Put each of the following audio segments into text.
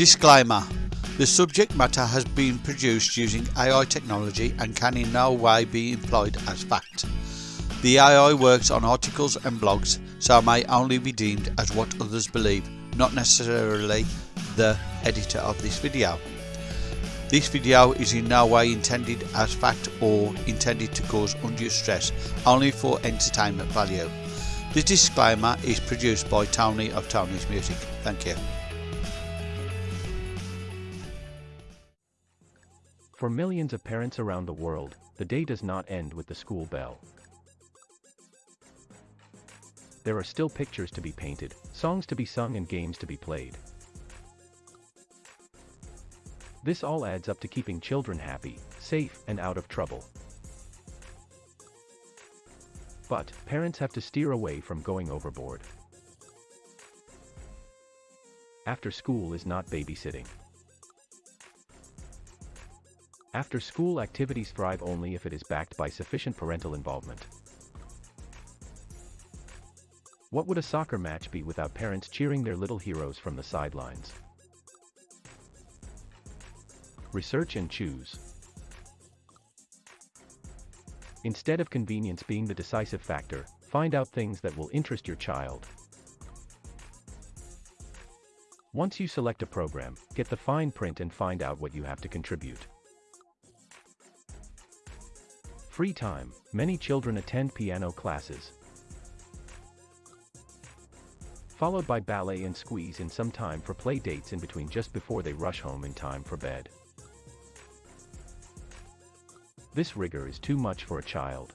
Disclaimer The subject matter has been produced using AI technology and can in no way be employed as fact. The AI works on articles and blogs, so may only be deemed as what others believe, not necessarily the editor of this video. This video is in no way intended as fact or intended to cause undue stress, only for entertainment value. The disclaimer is produced by Tony of Tony's Music. Thank you. For millions of parents around the world, the day does not end with the school bell. There are still pictures to be painted, songs to be sung and games to be played. This all adds up to keeping children happy, safe, and out of trouble. But, parents have to steer away from going overboard. After school is not babysitting. After school activities thrive only if it is backed by sufficient parental involvement. What would a soccer match be without parents cheering their little heroes from the sidelines? Research and choose. Instead of convenience being the decisive factor, find out things that will interest your child. Once you select a program, get the fine print and find out what you have to contribute. Free time. Many children attend piano classes. Followed by ballet and squeeze in some time for play dates in between just before they rush home in time for bed. This rigor is too much for a child.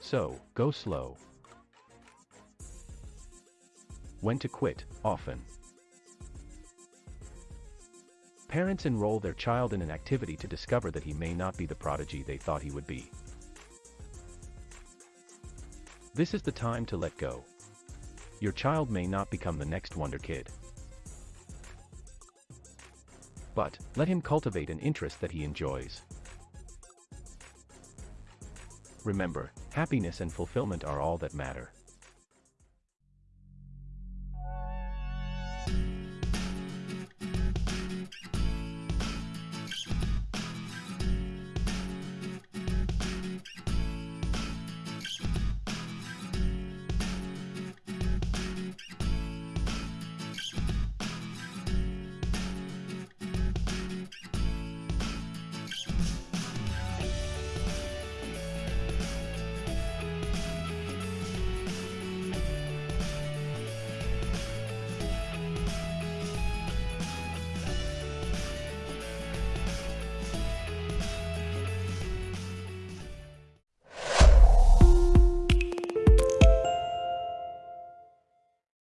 So, go slow. When to quit, often. Parents enroll their child in an activity to discover that he may not be the prodigy they thought he would be. This is the time to let go. Your child may not become the next wonder kid. But, let him cultivate an interest that he enjoys. Remember, happiness and fulfillment are all that matter.